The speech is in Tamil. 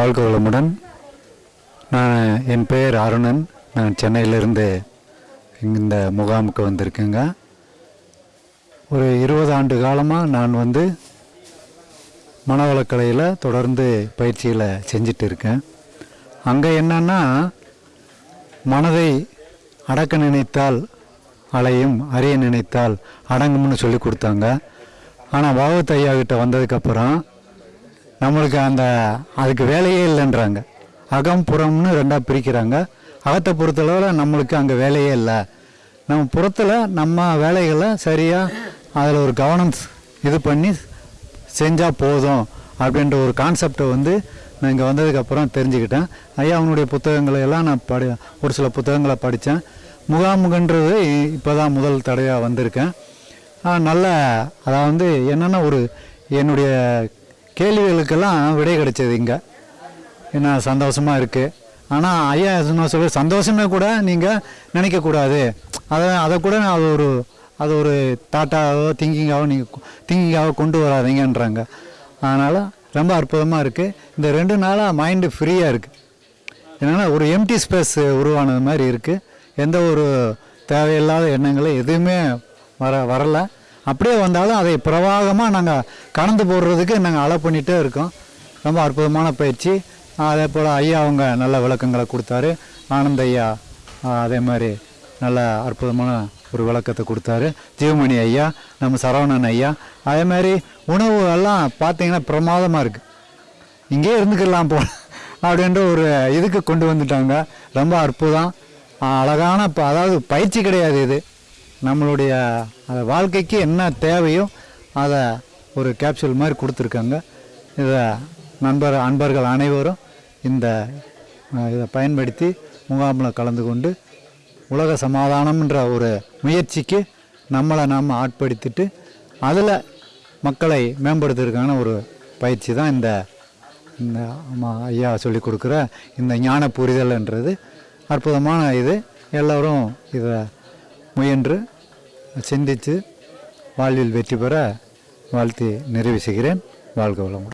வாழ்க வளமுடன் நான் என் பெயர் அருணன். நான் சென்னையிலிருந்து இந்த முகாமுக்கு வந்திருக்கேங்க. ஒரு இருபது ஆண்டு காலமாக நான் வந்து மனவளக்கலையில் தொடர்ந்து பயிற்சியில் செஞ்சிட்டு இருக்கேன் அங்கே என்னன்னா மனதை அடக்க நினைத்தால் அலையும் அறிய நினைத்தால் அடங்கும்னு சொல்லி கொடுத்தாங்க. ஆனால் பாகவத் ஐயா கிட்ட வந்ததுக்கப்புறம் நம்மளுக்கு அந்த அதுக்கு வேலையே இல்லைன்றாங்க. அகம் புறம்னு ரெண்டாக பிரிக்கிறாங்க. அகத்தை பொறுத்தளவில் நம்மளுக்கு அங்கே வேலையே இல்லை. நம்ம புறத்தில் நம்ம வேலைகளை சரியாக அதில் ஒரு கவனம் இது பண்ணி செஞ்சால் போதும் அப்படின்ற ஒரு கான்செப்டை வந்து நான் இங்கே வந்ததுக்கப்புறம் தெரிஞ்சுக்கிட்டேன். ஐயா அவனுடைய புத்தகங்களை எல்லாம் நான் படி ஒரு சில புத்தகங்களை படித்தேன். முகாமுகன்றது இப்போ தான் முதல் தடவையாக வந்திருக்கேன். நல்ல அதாவது என்னென்னா ஒரு என்னுடைய கேள்விகளுக்கெல்லாம் விடை கிடைச்சது இங்கே. என்ன சந்தோஷமாக இருக்குது ஆனால் ஐயா என்ன சொல்ல சந்தோஷமே கூட நீங்கள் நினைக்கக்கூடாது. அதை அதை கூட நான் அது ஒரு அது ஒரு தாட்டாவோ திங்கிங்காகவோ நீங்கள் திங்கிங்காகவோ கொண்டு வராதீங்கன்றாங்க. அதனால் ரொம்ப அற்புதமாக இருக்குது இந்த ரெண்டு நாளாக மைண்டு ஃப்ரீயாக இருக்குது என்னென்னா ஒரு எம்டி ஸ்பேஸ் உருவானது மாதிரி இருக்குது எந்த ஒரு தேவையில்லாத எண்ணங்களும் எதுவுமே வர வரல. அப்படியே வந்தாலும் அதை பிரவாகமாக நாங்கள் கடந்து போடுறதுக்கு நாங்கள் அலை பண்ணிகிட்டே இருக்கோம். ரொம்ப அற்புதமான பயிற்சி. அதே போல் ஐயா அவங்க நல்ல விளக்கங்களை கொடுத்தாரு. ஆனந்த ஐயா அதே மாதிரி நல்ல அற்புதமான ஒரு விளக்கத்தை கொடுத்தாரு. ஜீவமணி ஐயா நம்ம சரவணன் ஐயா அதே மாதிரி உணவு எல்லாம் பார்த்தீங்கன்னா பிரமாதமாக இருக்குது இங்கே இருந்துக்கலாம் போ அப்படின்ற ஒரு இதுக்கு கொண்டு வந்துட்டாங்க. ரொம்ப அற்புதம். அழகான இப்போ அதாவது பயிற்சி கிடையாது இது. நம்மளுடைய வாழ்க்கைக்கு என்ன தேவையோ அதை ஒரு கேப்சூல் மாதிரி கொடுத்துருக்காங்க. இதை நண்பர் அன்பர்கள் அனைவரும் இந்த இதை பயன்படுத்தி முகாமில் கலந்து கொண்டு உலக சமாதானம்ன்ற ஒரு முயற்சிக்கு நம்மளை நாம் ஆட்படுத்திட்டு அதில் மக்களை மேம்படுத்துறதுக்கான ஒரு பயிற்சி தான் இந்த இந்த ஐயா சொல்லி கொடுக்குற இந்த ஞான புரிதல்ன்றது. அற்புதமான இது. எல்லோரும் இதை முயன்று சிந்தித்து வாழ்வில் வெற்றி பெற வாழ்த்தி நிறைவு செய்கிறேன். வாழ்க வளமுடன்.